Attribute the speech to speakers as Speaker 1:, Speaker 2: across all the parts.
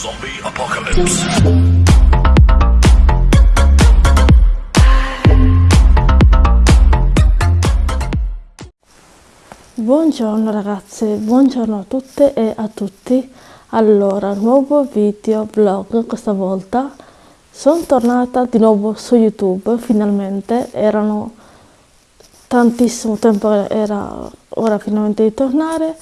Speaker 1: Zombie apocalypse.
Speaker 2: Buongiorno ragazze, buongiorno a tutte e a tutti. Allora, nuovo video vlog questa volta. Sono tornata di nuovo su YouTube, finalmente. Erano tantissimo tempo, era ora finalmente di tornare.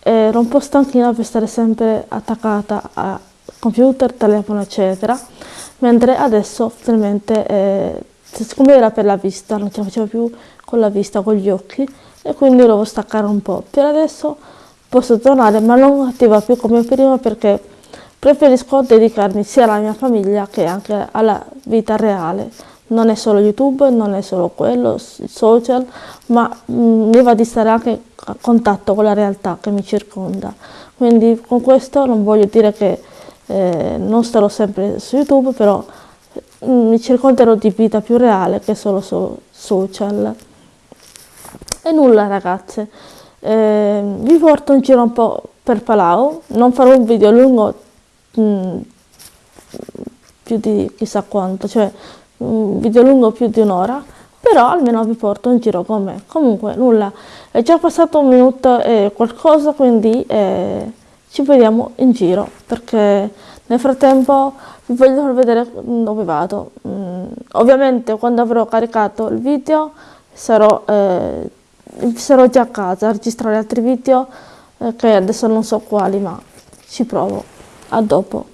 Speaker 2: Ero un po' stanchina per stare sempre attaccata a computer, telefono, eccetera. Mentre adesso finalmente, eh, siccome era per la vista, non ce la facevo più con la vista, con gli occhi, e quindi dovevo staccare un po'. Per adesso posso tornare, ma non attiva più come prima perché preferisco dedicarmi sia alla mia famiglia che anche alla vita reale. Non è solo YouTube, non è solo quello, social, ma mm, mi va di stare anche a contatto con la realtà che mi circonda. Quindi con questo non voglio dire che eh, non starò sempre su YouTube, però mm, mi circonderò di vita più reale che solo su social. E nulla ragazze, eh, vi porto in giro un po' per Palau, non farò un video lungo mh, mm, più di chissà quanto, cioè un video lungo più di un'ora, però almeno vi porto in giro con me. Comunque nulla, è già passato un minuto e qualcosa, quindi eh, ci vediamo in giro, perché nel frattempo vi voglio far vedere dove vado. Mm, ovviamente quando avrò caricato il video sarò... Eh, sarò già a casa a registrare altri video eh, che adesso non so quali ma ci provo a dopo